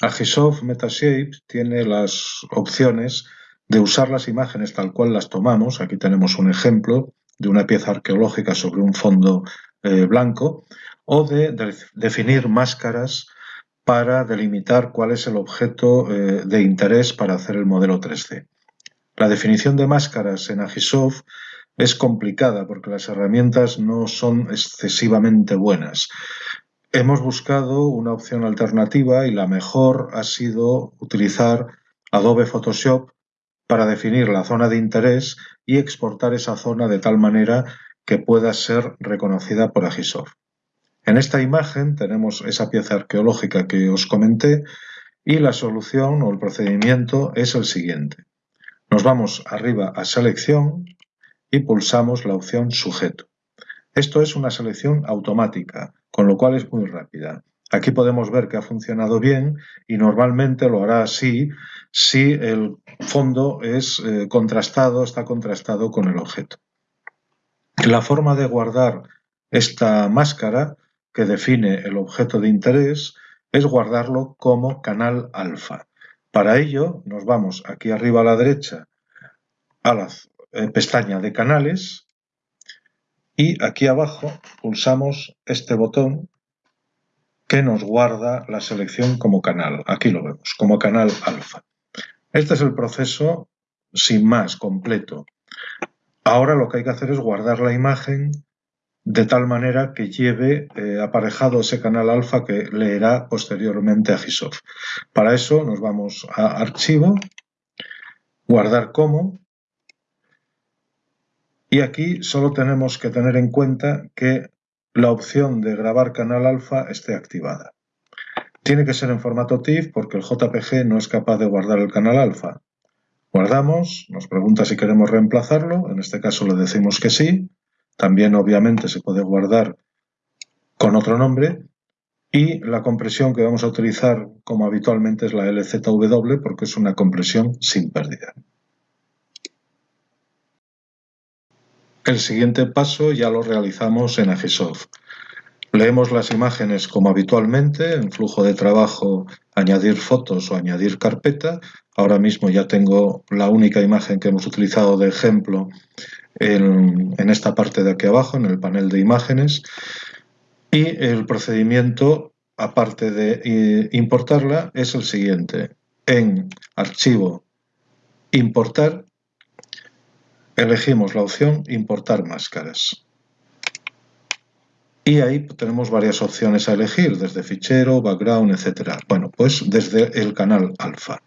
Agisoft Metashape tiene las opciones de usar las imágenes tal cual las tomamos. Aquí tenemos un ejemplo de una pieza arqueológica sobre un fondo eh, blanco o de, definir máscaras para delimitar cuál es el objeto eh, de interés para hacer el modelo 3D. La definición de máscaras en Agisoft es complicada porque las herramientas no son excesivamente buenas. Hemos buscado una opción alternativa y la mejor ha sido utilizar Adobe Photoshop para definir la zona de interés y exportar esa zona de tal manera que pueda ser reconocida por Agisoft. En esta imagen tenemos esa pieza arqueológica que os comenté y la solución o el procedimiento es el siguiente. Nos vamos arriba a selección y pulsamos la opción sujeto. Esto es una selección automática, con lo cual es muy rápida. Aquí podemos ver que ha funcionado bien y normalmente lo hará así si el fondo es eh, contrastado, está contrastado con el objeto. La forma de guardar esta máscara que define el objeto de interés es guardarlo como canal alfa. Para ello nos vamos aquí arriba a la derecha a la eh, pestaña de canales y aquí abajo pulsamos este botón que nos guarda la selección como canal. Aquí lo vemos, como canal alfa. Este es el proceso sin más, completo. Ahora lo que hay que hacer es guardar la imagen de tal manera que lleve eh, aparejado ese canal alfa que leerá posteriormente a Gisoft. Para eso nos vamos a Archivo, Guardar como, y aquí solo tenemos que tener en cuenta que la opción de grabar canal alfa esté activada. Tiene que ser en formato TIFF porque el JPG no es capaz de guardar el canal alfa. Guardamos, nos pregunta si queremos reemplazarlo, en este caso le decimos que sí. También obviamente se puede guardar con otro nombre y la compresión que vamos a utilizar como habitualmente es la LZW porque es una compresión sin pérdida. El siguiente paso ya lo realizamos en Agisoft. Leemos las imágenes como habitualmente, en flujo de trabajo, añadir fotos o añadir carpeta. Ahora mismo ya tengo la única imagen que hemos utilizado de ejemplo en, en esta parte de aquí abajo, en el panel de imágenes. Y el procedimiento, aparte de eh, importarla, es el siguiente. En Archivo, Importar, Elegimos la opción Importar máscaras. Y ahí tenemos varias opciones a elegir, desde fichero, background, etc. Bueno, pues desde el canal alfa.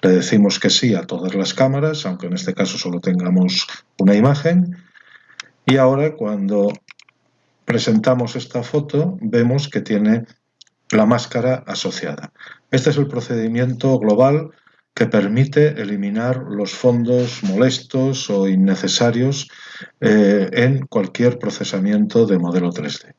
Le decimos que sí a todas las cámaras, aunque en este caso solo tengamos una imagen. Y ahora cuando presentamos esta foto, vemos que tiene la máscara asociada. Este es el procedimiento global que permite eliminar los fondos molestos o innecesarios eh, en cualquier procesamiento de modelo 3D.